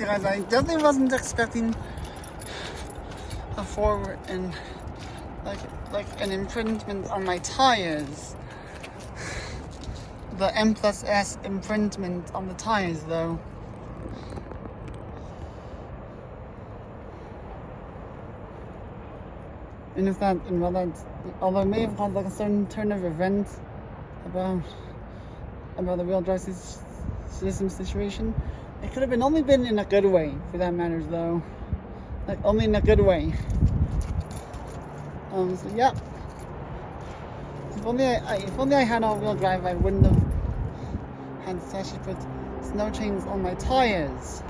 I definitely wasn't expecting a forward and like like an improvement on my tires. The M plus S improvement on the tires though. And if that, and well, that, although it may have caused like a certain turn of events about about the wheel drive system situation, it could have been only been in a good way, for that matters, though. Like only in a good way. Um. So yeah. If only I, if only I had all-wheel drive, I wouldn't have had to actually put snow chains on my tires.